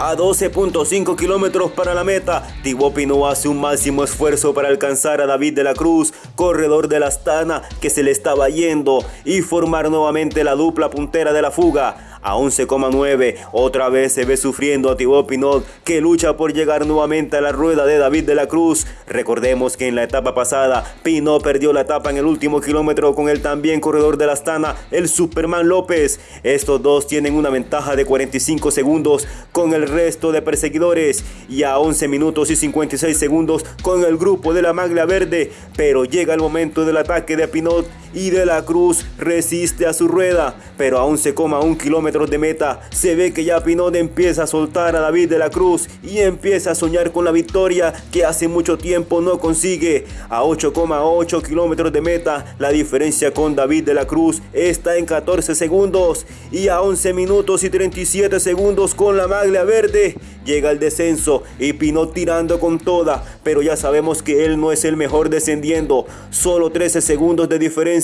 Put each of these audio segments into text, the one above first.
A 12.5 kilómetros para la meta, Thibaut Pinot hace un máximo esfuerzo para alcanzar a David de la Cruz, corredor de la Astana que se le estaba yendo, y formar nuevamente la dupla puntera de la fuga a 11,9. Otra vez se ve sufriendo a Thibaut Pinot que lucha por llegar nuevamente a la rueda de David de la Cruz. Recordemos que en la etapa pasada Pinot perdió la etapa en el último kilómetro con el también corredor de la Astana, el Superman López. Estos dos tienen una ventaja de 45 segundos con el resto de perseguidores y a 11 minutos y 56 segundos con el grupo de la Maglia Verde. Pero llega el momento del ataque de Pinot y de la Cruz resiste a su rueda, pero a 11,1 kilómetros de meta. Se ve que ya Pinot empieza a soltar a David de la Cruz y empieza a soñar con la victoria que hace mucho tiempo no consigue. A 8,8 kilómetros de meta la diferencia con David de la Cruz está en 14 segundos y a 11 minutos y 37 segundos con la maglia verde. Llega el descenso y Pinot tirando con toda, pero ya sabemos que él no es el mejor descendiendo, solo 13 segundos de diferencia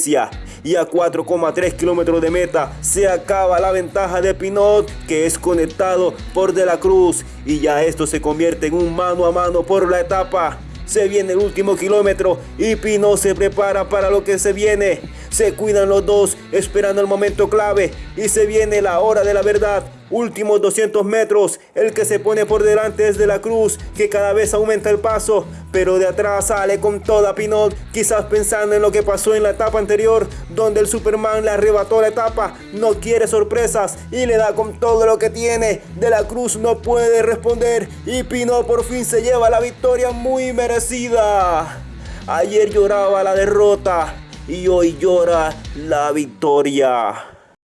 y a 4,3 kilómetros de meta se acaba la ventaja de Pinot que es conectado por De la Cruz y ya esto se convierte en un mano a mano por la etapa. Se viene el último kilómetro y Pino se prepara para lo que se viene. Se cuidan los dos esperando el momento clave y se viene la hora de la verdad. Últimos 200 metros, el que se pone por delante es de la cruz, que cada vez aumenta el paso, pero de atrás sale con toda Pinot, quizás pensando en lo que pasó en la etapa anterior, donde el Superman le arrebató la etapa, no quiere sorpresas y le da con todo lo que tiene. De la cruz no puede responder y Pinot por fin se lleva la victoria muy merecida. Ayer lloraba la derrota y hoy llora la victoria.